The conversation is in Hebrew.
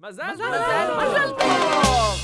מזל טוב! מזל טוב!